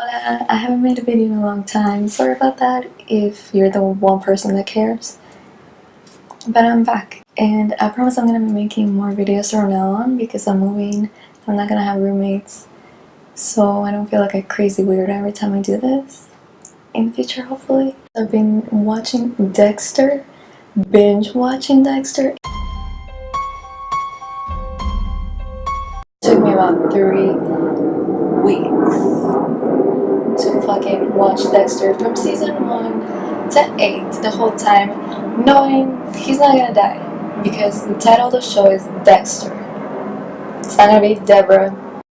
Hola, I haven't made a video in a long time. Sorry about that if you're the one person that cares. But I'm back and I promise I'm gonna be making more videos from now on because I'm moving. I'm not gonna have roommates so I don't feel like a crazy weird every time I do this in the future hopefully. I've been watching Dexter, binge watching Dexter. took me about three weeks fucking watch Dexter from season 1 to 8 the whole time knowing he's not gonna die because the title of the show is Dexter. It's not gonna be Deborah.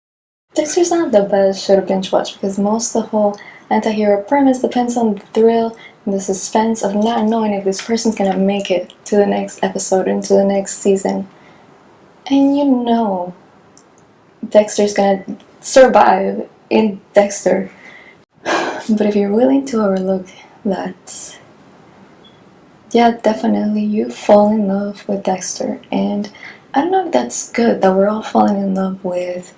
Dexter's not the best show to binge watch because most of the whole anti-hero premise depends on the thrill and the suspense of not knowing if this person's gonna make it to the next episode into the next season. And you know Dexter's gonna survive in Dexter. But if you're willing to overlook that, yeah, definitely you fall in love with Dexter. And I don't know if that's good that we're all falling in love with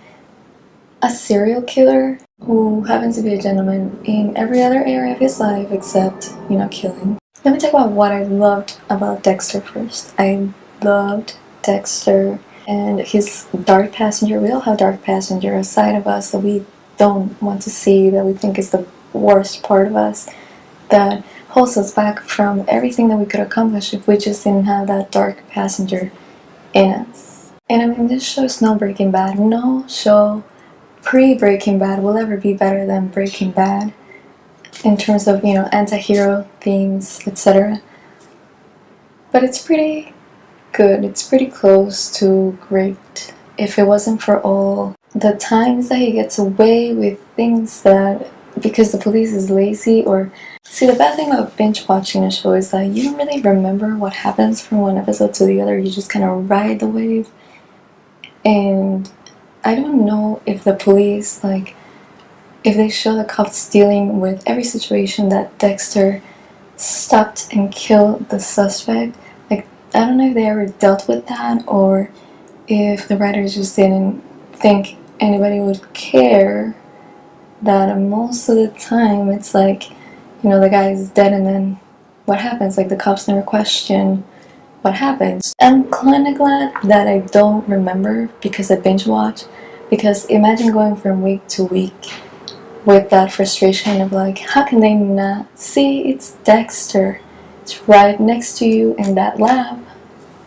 a serial killer who happens to be a gentleman in every other area of his life except, you know, killing. Let me talk about what I loved about Dexter first. I loved Dexter and his dark passenger, we all have dark passenger, a side of us that we don't want to see, that we think is the worst part of us, that holds us back from everything that we could accomplish if we just didn't have that dark passenger in us. And I mean, this show is no Breaking Bad. No show pre-Breaking Bad will ever be better than Breaking Bad in terms of, you know, anti-hero themes, etc. But it's pretty good. It's pretty close to great. If it wasn't for all the times that he gets away with things that because the police is lazy or see the bad thing about binge watching a show is that you don't really remember what happens from one episode to the other. You just kind of ride the wave. And I don't know if the police like if they show the cops dealing with every situation that Dexter stopped and killed the suspect like, I don't know if they ever dealt with that or if the writers just didn't think anybody would care that most of the time it's like you know the guy is dead and then what happens? Like the cops never question what happens. I'm kinda glad that I don't remember because I binge watch. Because imagine going from week to week with that frustration of like how can they not see? It's Dexter. It's right next to you in that lab,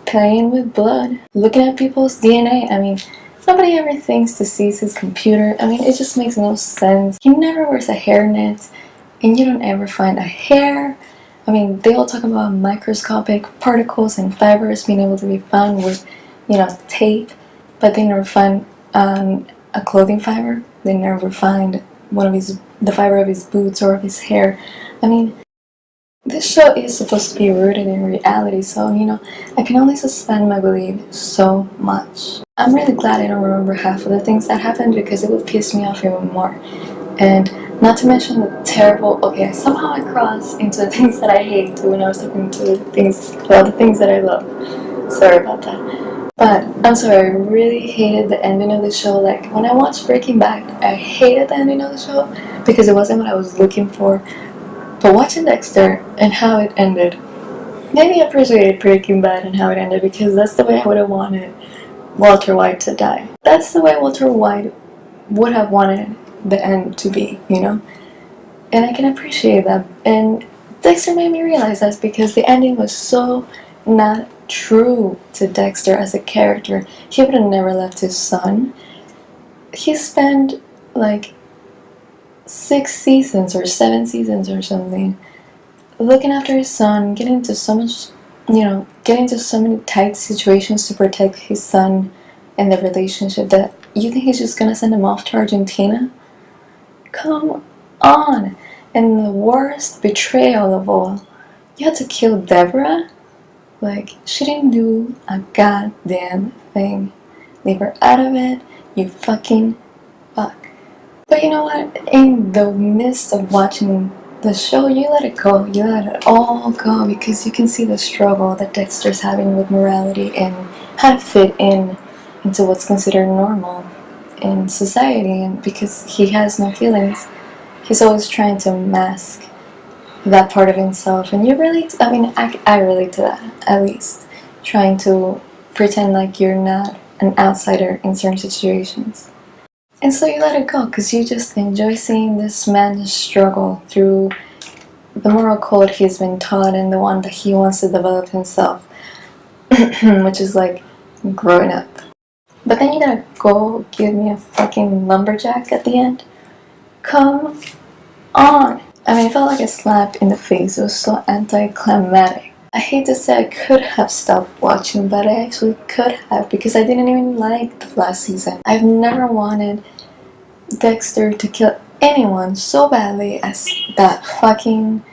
playing with blood, looking at people's DNA. I mean, nobody ever thinks to seize his computer. I mean, it just makes no sense. He never wears a hairnet, and you don't ever find a hair. I mean, they all talk about microscopic particles and fibers being able to be found with, you know, tape, but they never find um, a clothing fiber. They never find one of his, the fiber of his boots or of his hair. I mean, this show is supposed to be rooted in reality, so, you know, I can only suspend my belief so much. I'm really glad I don't remember half of the things that happened because it would piss me off even more. And not to mention the terrible, okay, somehow I crossed into the things that I hate when I was talking to the things, well, the things that I love. Sorry about that. But, I'm sorry, I really hated the ending of the show. Like, when I watched Breaking Bad, I hated the ending of the show because it wasn't what I was looking for. But watching Dexter and how it ended maybe me appreciate Breaking Bad and how it ended because that's the way I would have wanted Walter White to die. That's the way Walter White would have wanted the end to be, you know? And I can appreciate that. And Dexter made me realize that because the ending was so not true to Dexter as a character. He would have never left his son. He spent like six seasons or seven seasons or something. Looking after his son getting into so much you know getting into so many tight situations to protect his son and the relationship that you think he's just gonna send him off to Argentina? Come on! And the worst betrayal of all you had to kill Deborah? Like she didn't do a goddamn thing. Leave her out of it you fucking fuck you know what? In the midst of watching the show, you let it go. You let it all go because you can see the struggle that Dexter's having with morality and how to fit in into what's considered normal in society and because he has no feelings he's always trying to mask that part of himself and you relate I mean I, I relate to that at least trying to pretend like you're not an outsider in certain situations and so you let it go because you just enjoy seeing this man struggle through the moral code he's been taught and the one that he wants to develop himself which is like growing up but then you gotta go give me a fucking lumberjack at the end come on I mean, it felt like a slap in the face. It was so anticlimactic. I hate to say I could have stopped watching, but I actually could have because I didn't even like the last season. I've never wanted Dexter to kill anyone so badly as that fucking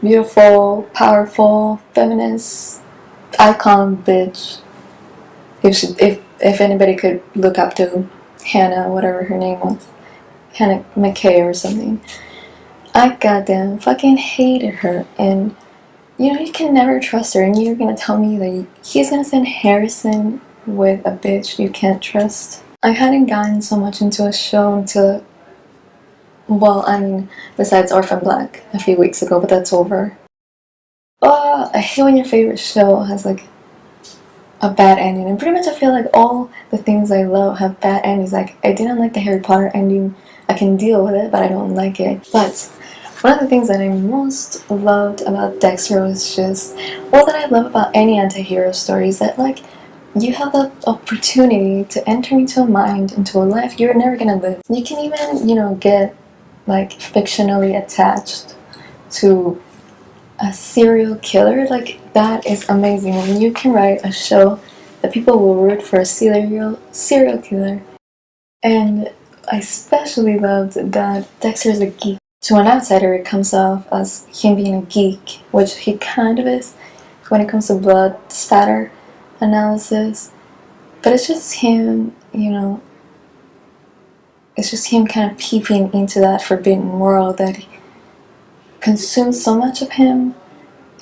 beautiful, powerful, feminist icon bitch. If, she, if, if anybody could look up to Hannah, whatever her name was, Hannah McKay or something. I goddamn fucking hated her and you know you can never trust her and you're gonna tell me that he's gonna send Harrison with a bitch you can't trust. I hadn't gotten so much into a show until well I mean besides Orphan Black a few weeks ago but that's over. Oh, I hate when your favorite show has like a bad ending and pretty much I feel like all the things I love have bad endings like I didn't like the Harry Potter ending I can deal with it but I don't like it but one of the things that I most loved about Dexter was just, well that I love about any anti-hero story is that like, you have the opportunity to enter into a mind, into a life you're never gonna live. You can even, you know, get like fictionally attached to a serial killer. Like that is amazing. When you can write a show that people will root for a serial serial killer. And I especially loved that Dexter is a geek. To an outsider, it comes off as him being a geek, which he kind of is when it comes to blood spatter analysis. But it's just him, you know, it's just him kind of peeping into that forbidden world that consumes so much of him.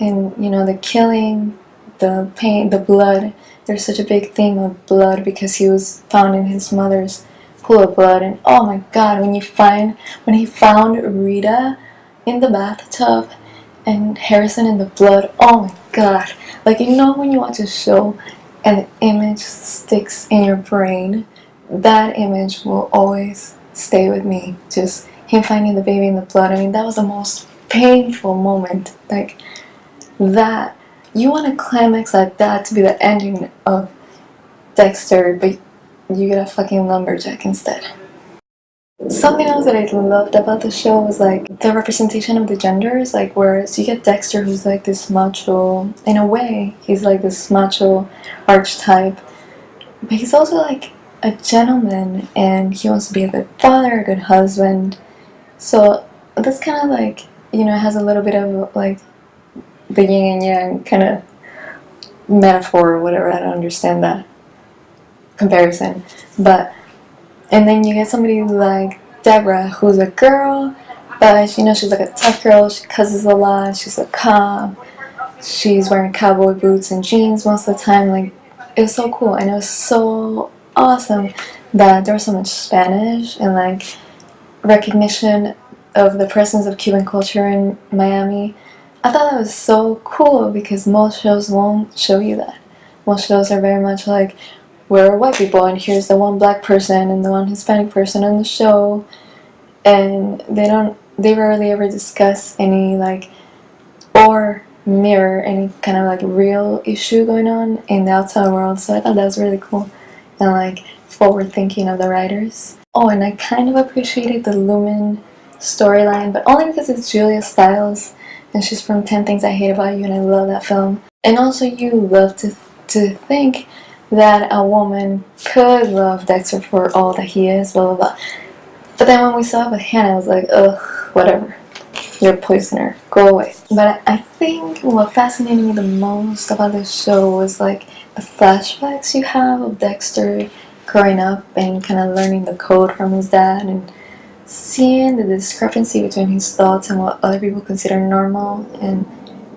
And, you know, the killing, the pain, the blood. There's such a big theme of blood because he was found in his mother's pool of blood and oh my god when you find when he found Rita in the bathtub and Harrison in the blood oh my god. Like you know when you watch a show and the image sticks in your brain? That image will always stay with me. Just him finding the baby in the blood. I mean that was the most painful moment. Like that you want a climax like that to be the ending of Dexter but you get a fucking lumberjack instead. Something else that I loved about the show was like the representation of the genders, like whereas you get Dexter who's like this macho, in a way, he's like this macho archetype, but he's also like a gentleman and he wants to be a good father, a good husband. So that's kind of like, you know, has a little bit of like the yin and yang kind of metaphor or whatever, I don't understand that comparison. But and then you get somebody like Deborah, who's a girl, but you know she's like a tough girl. She cusses a lot. She's a cop. She's wearing cowboy boots and jeans most of the time. Like it was so cool, and it was so awesome that there was so much Spanish and like recognition of the presence of Cuban culture in Miami. I thought that was so cool because most shows won't show you that. Most shows are very much like, we're white people and here's the one black person and the one Hispanic person on the show. And they don't they rarely ever discuss any like or mirror any kind of like real issue going on in the outside world. So I thought that was really cool and like forward thinking of the writers. Oh and I kind of appreciated the Lumen storyline but only because it's Julia Stiles and she's from 10 Things I Hate About You and I love that film. And also you love to, to think that a woman could love Dexter for all that he is, blah blah blah. But then when we saw it with Hannah, I was like, ugh, whatever. You're a poisoner. Go away. But I think what fascinated me the most about this show was like the flashbacks you have of Dexter growing up and kind of learning the code from his dad and seeing the discrepancy between his thoughts and what other people consider normal and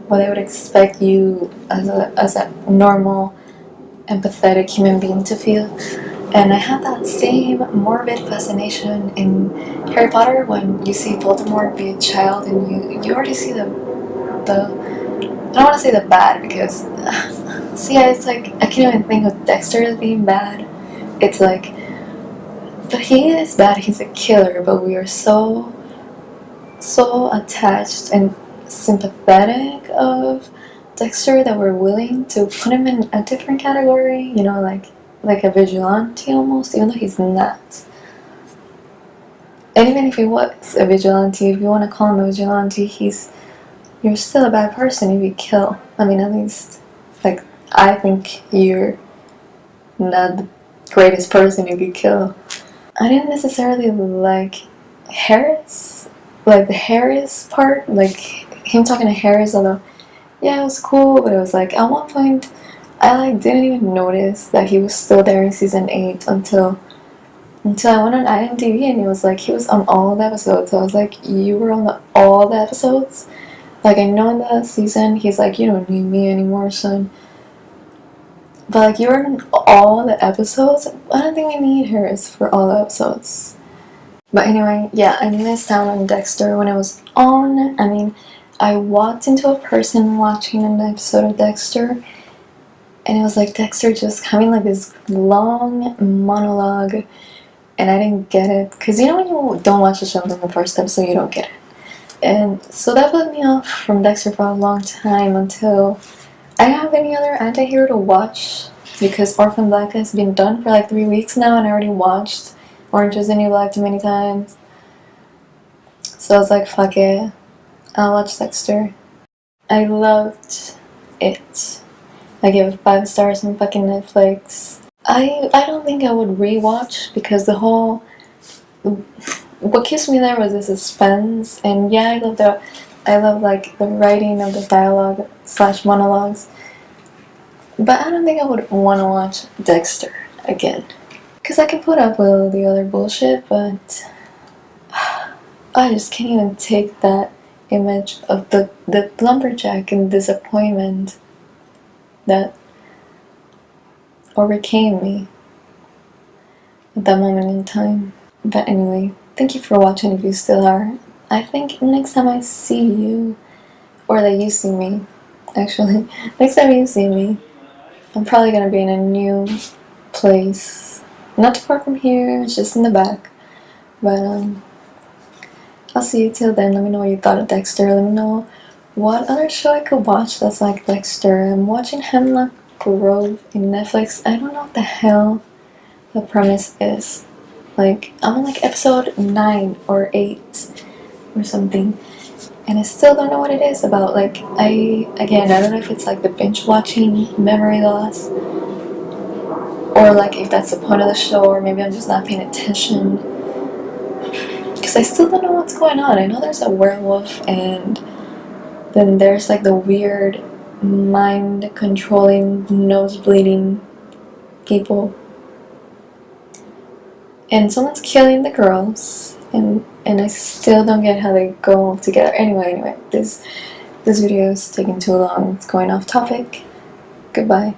what they would expect you as a, as a normal empathetic human being to feel. And I had that same morbid fascination in Harry Potter when you see Voldemort be a child and you you already see the the I don't want to say the bad because see it's like I can't even think of Dexter as being bad. It's like but he is bad, he's a killer, but we are so so attached and sympathetic of Dexter that we're willing to put him in a different category, you know, like like a vigilante almost, even though he's not. And even if he was a vigilante, if you want to call him a vigilante, he's you're still a bad person if you kill. I mean, at least, like, I think you're not the greatest person if you kill. I didn't necessarily like Harris, like the Harris part, like him talking to Harris, although, yeah, it was cool, but it was like, at one point, I like didn't even notice that he was still there in season 8 until until I went on IMDb and it was like he was on all the episodes. So I was like, you were on the, all the episodes? Like I know in the season he's like, you don't need me anymore, son. But like you were in all the episodes. I don't think we need Harris for all the episodes. But anyway, yeah, I missed out on Dexter when it was on. I mean, I walked into a person watching an episode of Dexter and it was like Dexter just having like this long monologue and I didn't get it. Because you know when you don't watch the show from the first episode you don't get it. And so that put me off from Dexter for a long time until I don't have any other anti-hero to watch because Orphan Black has been done for like three weeks now and I already watched Orange is the New Black too many times. So I was like fuck it I'll watch Dexter. I loved it. I gave it 5 stars on fucking Netflix. I I don't think I would rewatch because the whole what keeps me there was the suspense. And yeah I love the I love like the writing of the dialogue slash monologues. But I don't think I would want to watch Dexter again. Because I can put up with all the other bullshit but I just can't even take that image of the, the lumberjack and disappointment that overcame me at that moment in time. But anyway, thank you for watching if you still are. I think next time I see you, or that you see me, actually, next time you see me, I'm probably gonna be in a new place. Not too far from here, it's just in the back. But um, I'll see you till then. Let me know what you thought of Dexter. Let me know what other show I could watch that's like Dexter? I'm watching Hemlock Grove in Netflix. I don't know what the hell the premise is. Like, I'm on like episode 9 or 8 or something. And I still don't know what it is about. Like, I, again, I don't know if it's like the binge watching memory loss. Or like if that's the point of the show or maybe I'm just not paying attention. I still don't know what's going on. I know there's a werewolf and then there's like the weird mind controlling nose bleeding people. And someone's killing the girls and and I still don't get how they go together. Anyway anyway this this video is taking too long. It's going off topic. Goodbye